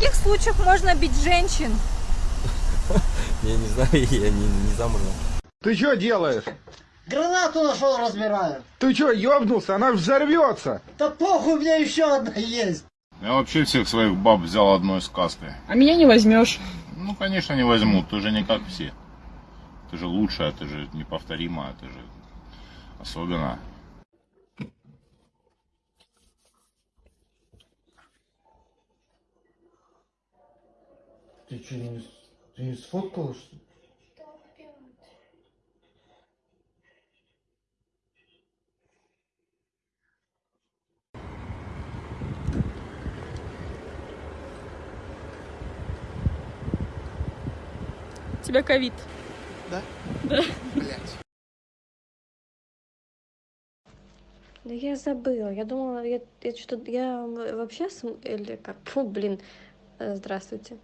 каких случаях можно бить женщин? Я не знаю, я не, не замужем. Ты что делаешь? Гранату нашел, разбираю. Ты что, ёбнулся? Она взорвется. Да похуй, у меня еще одна есть. Я вообще всех своих баб взял одной сказкой. А меня не возьмешь. Ну, конечно, не возьмут. Ты же не как все. Ты же лучшая, ты же неповторимая, ты же особенная. Ты что, не, ты не сфоткала, что ли? У тебя ковид. Да я забыла. Я думала, я, я что я вообще см... или как, фу, блин, Э, здравствуйте.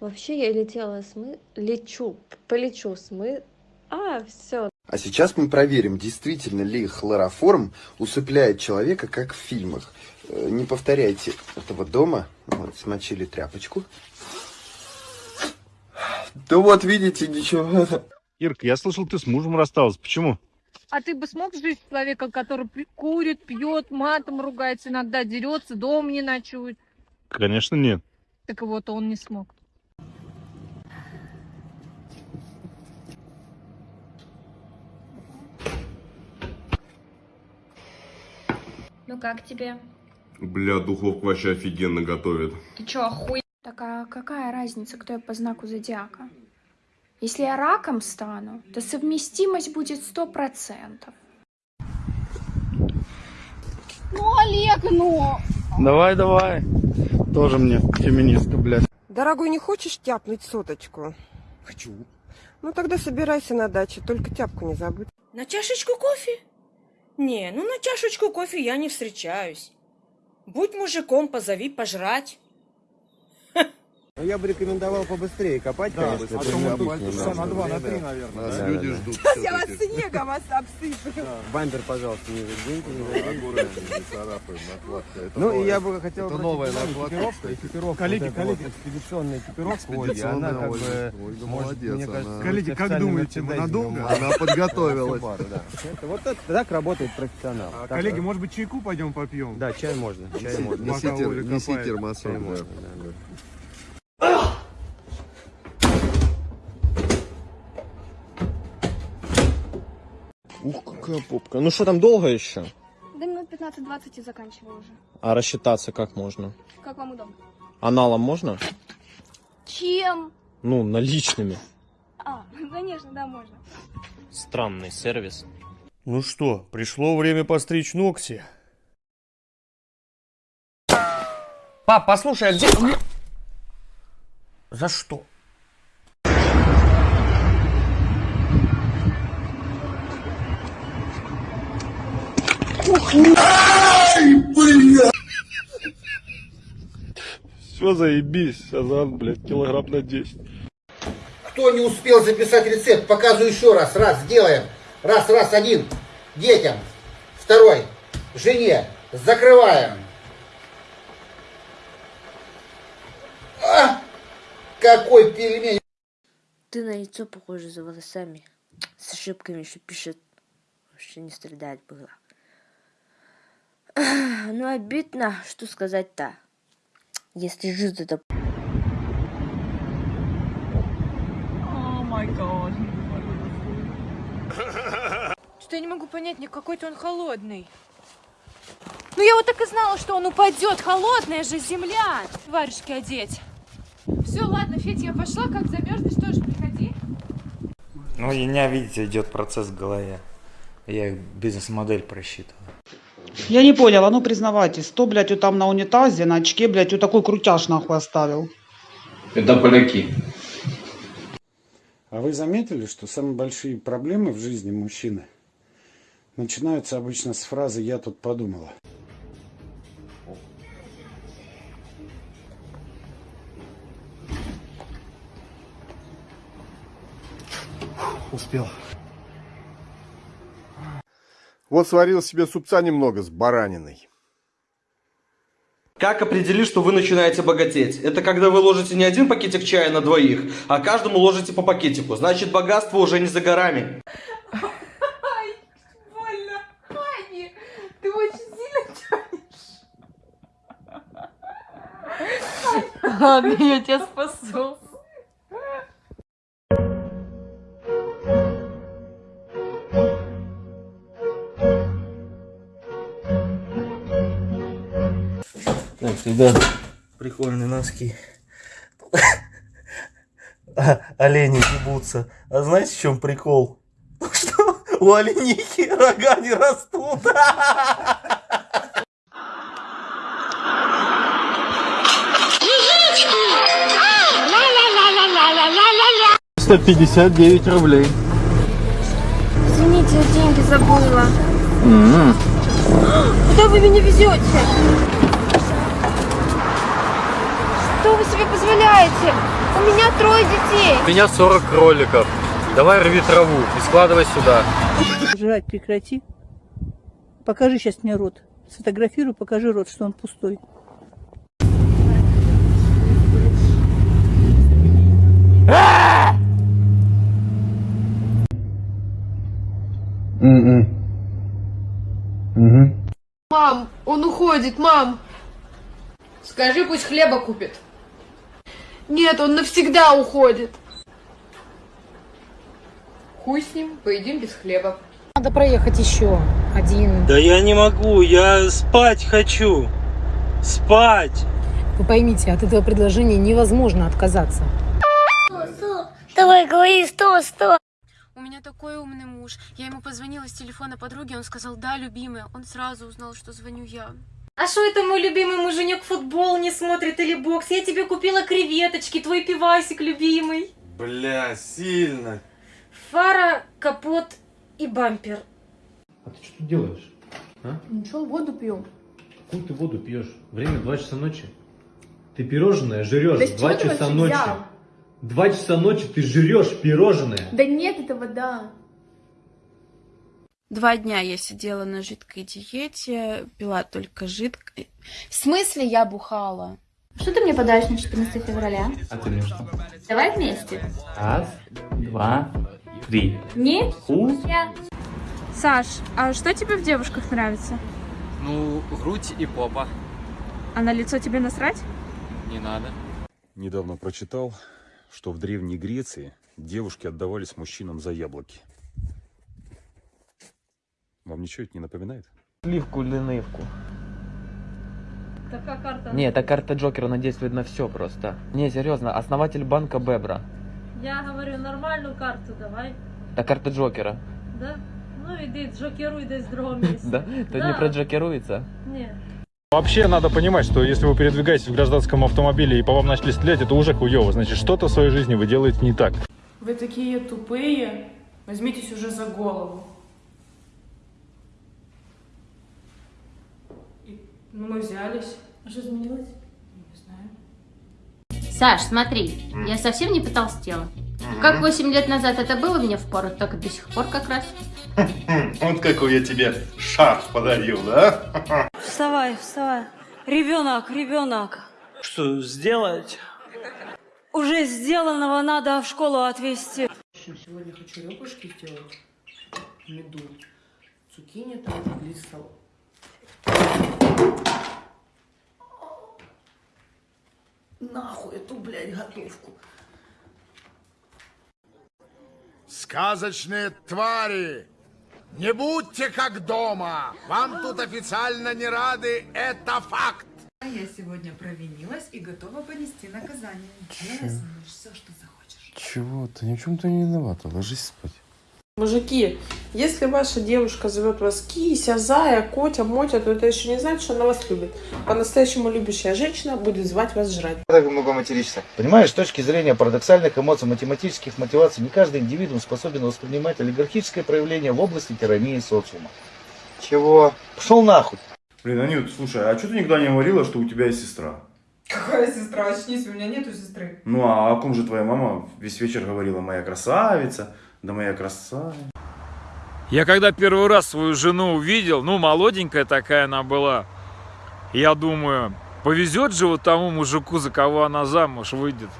Вообще я летела с мы, лечу, полечу с мы, а все. А сейчас мы проверим, действительно ли хлороформ усыпляет человека, как в фильмах. Э, Не повторяйте этого дома. Вот, смочили тряпочку. Да вот, видите, ничего. Ирка, я слышал, ты с мужем рассталась. Почему? А ты бы смог жить с человеком, который курит, пьет, матом ругается, иногда дерется, дом не ночует? Конечно, нет. Так вот, он не смог. Ну как тебе? Бля, духовка вообще офигенно готовит. Ты чё, охуй? Так а какая разница, кто я по знаку зодиака? Если я раком стану, то совместимость будет сто процентов. Ну, Олег, ну! Давай, давай. Тоже мне феминистка, блядь. Дорогой, не хочешь тяпнуть соточку? Хочу. Ну тогда собирайся на дачу, только тяпку не забудь. На чашечку кофе? Не, ну на чашечку кофе я не встречаюсь. Будь мужиком, позови пожрать. Я бы рекомендовал побыстрее копать, конечно. а то мы тут часа на два, на три, наверное. Нас люди ждут. Сейчас я вас снегом ос- обсыплю. Бампер, пожалуйста, не заденьте. Это Ну и я бы хотел... Это новая внимание, накладка, экипировка, Коллеги, коллеги. экспедиционная экипировка, Экспедиционная она как Ольга. бы... Ольга молодец, мне она- кажется, Коллеги, как думаете, мы надолго? Она подготовилась. Да. Вот так работает профессионал. А, коллеги, может быть, чайку пойдем попьем? Да, чай можно, чай можно. Неси, термосок, Ух, какая попка. Ну что там долго еще? Да минут 15-20 и заканчиваю уже. А рассчитаться как можно? Как вам удобно? Аналом можно? Чем? Ну, наличными. А, конечно, да, можно. Странный сервис. Ну что, пришло время постричь ногти. Пап, послушай, а где... За что? Все, заебись, Азан, блядь, килограмм на 10. Кто не успел записать рецепт, показываю еще раз. Раз, делаем. Раз, раз, один. Детям. Второй. Жене. Закрываем. А! Какой пельмень. Ты на лицо похоже за волосами. С ошибками еще пишет. Вообще не страдать было. Ну, обидно, что сказать-то. Если жизнь это О май гад. Что я не могу понять, не какой-то он холодный. Ну я вот так и знала, что он упадет. Холодная же земля. Варежки одеть. Все, ладно, Федь, я пошла. Как замерзнешь, тоже приходи. Ну, у меня, видите, идет процесс в голове. Я бизнес-модель просчитываю. Я не поняла, ну признавайтесь, кто, блядь, вот там на унитазе, на очке, блядь, вот такой крутяж нахуй оставил? Это поляки. А вы заметили, что самые большие проблемы в жизни мужчины начинаются обычно с фразы «я тут подумала». Успел. Вот сварил себе супца немного с бараниной. Как определить, что вы начинаете богатеть? Это когда вы ложите не один пакетик чая на двоих, а каждому ложите по пакетику. Значит, богатство уже не за горами. Ай, больно. Ани, ты очень сильно тянешь. Ладно, я тебя спасу. Так, ребят, прикольные носки. А, Олени ебутся. А знаете, в чем прикол? То, Что у оленихи рога не растут. 159 рублей. Извините, я деньги забыла. Куда вы меня везете? Что вы себе позволяете? У меня трое детей. У меня 40 кроликов. Давай рви траву и складывай сюда. Жрать прекрати. Покажи сейчас мне рот. Сфотографируй, покажи рот, что он пустой. Мам, он уходит, мам. Скажи, пусть хлеба купит. Нет, он навсегда уходит. Хуй с ним, поедим без хлеба. Надо проехать еще один. Да я не могу, я спать хочу. Спать. Вы поймите, от этого предложения невозможно отказаться. Давай, говори, сто, сто. У меня такой умный муж. Я ему позвонила с телефона подруги, он сказал, да, любимая. Он сразу узнал, что звоню я. А что это мой любимый муженек футбол не смотрит или бокс? Я тебе купила креветочки, твой пивасик любимый. Бля, сильно. Фара, капот и бампер. А ты что тут делаешь? А? Ничего, воду пью. Какую ты воду пьешь? Время 2 часа ночи. Ты пирожное жрешь Да с 2 чего ты часа ночи. взял? Два часа ночи ты жрешь пирожное. Да нет, это вода. Два дня я сидела на жидкой диете, пила только жидкое. В смысле я бухала? Что ты мне подаришь на 14 февраля? А ты мне что? Давай вместе. Раз, два, три. Не? У. Я. Саш, а что тебе в девушках нравится? Ну, грудь и попа. А на лицо тебе насрать? Не надо. Недавно прочитал, что в Древней Греции девушки отдавались мужчинам за яблоки. Вам ничего это не напоминает? Сливку или нывку. Такая карта. Не, эта карта Джокера, она действует на все просто. Не, серьезно, основатель банка Бебра. Я говорю, нормальную карту давай. Это карта Джокера. Да? Ну иди, джокеруй десь в другом месте. Да? Тут не проджокеруется? Нет. Вообще надо понимать, что если вы передвигаетесь в гражданском автомобиле и по вам начали стрелять, это уже хуево. Значит, что-то в своей жизни вы делаете не так. Вы такие тупые. Возьмитесь уже за голову. Ну, мы взялись. А что изменилось? Не знаю. Саш, смотри, я совсем не потолстела. Как 8 лет назад это было мне в пору, так и до сих пор как раз. Вот какой я тебе шарф подарил, да? Вставай, вставай. Ребенок, ребенок. Что сделать? Уже сделанного надо в школу отвезти. Сегодня хочу ребрышки сделать. Меду. Цукини там, лист салат. Нахуй эту, блядь, готовку. Сказочные твари! Не будьте как дома! Вам тут официально не рады, это факт! Я сегодня провинилась и готова понести наказание. Мной все, что захочешь. Чего ты? Ни в чем ты не виновата. Ложись спать. Мужики, если ваша девушка зовет вас кися, зая, котя, мотя, то это еще не значит, что она вас любит. По-настоящему любящая женщина будет звать вас жрать. Так много материшься. Понимаешь, с точки зрения парадоксальных эмоций, математических мотиваций, не каждый индивидуум способен воспринимать олигархическое проявление в области тирании социума. Чего? Пошел нахуй. Блин, Анют, слушай, а что ты никогда не говорила, что у тебя есть сестра? Какая сестра? Очнись, у меня нету сестры. Ну а о ком же твоя мама весь вечер говорила, моя красавица, да моя красавица. Я когда первый раз свою жену увидел, ну, молоденькая такая она была, я думаю, Повезет же вот тому мужику, за кого она замуж выйдет.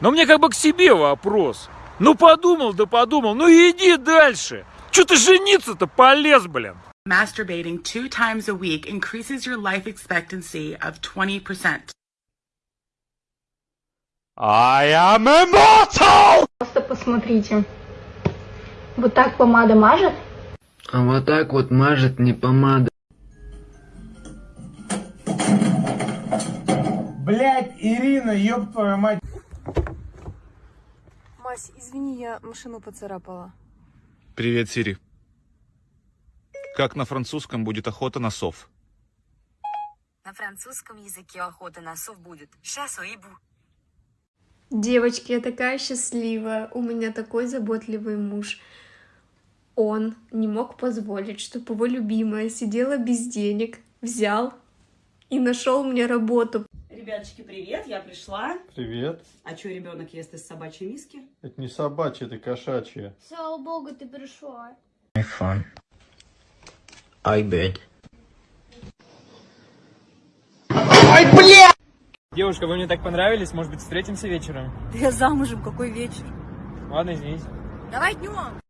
Но мне как бы к себе вопрос. Ну подумал, да подумал, ну иди дальше. Че ты жениться-то полез, блин? Masturbating two times a week increases your life expectancy of 20%. I am immortal! Просто посмотрите. Вот так помада мажет? А вот так вот мажет не помада. Блять, Ирина, ёб твою мать. Мась, извини, я машину поцарапала. Привет, Сири. Как на французском будет охота на сов? На французском языке охота на сов будет «chasse au hibou». Девочки, я такая счастливая. У меня такой заботливый муж. Он не мог позволить, чтобы его любимая сидела без денег, взял и нашел мне работу. Ребяточки, привет, я пришла. Привет. А что ребенок ест из собачьей миски? Это не собачье, это кошачье. Слава богу, ты пришла. iPhone. iBed. Ой, бля! Девушка, вы мне так понравились, может быть, встретимся вечером? Я замужем, какой вечер. Ладно, извините. Давай днем.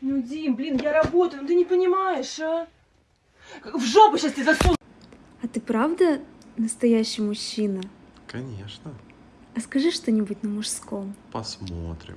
Ну, Дим, блин, я работаю, ну ты не понимаешь, а? В жопу сейчас тебе засуну. А ты правда настоящий мужчина? Конечно. А скажи что-нибудь на мужском. Посмотрим.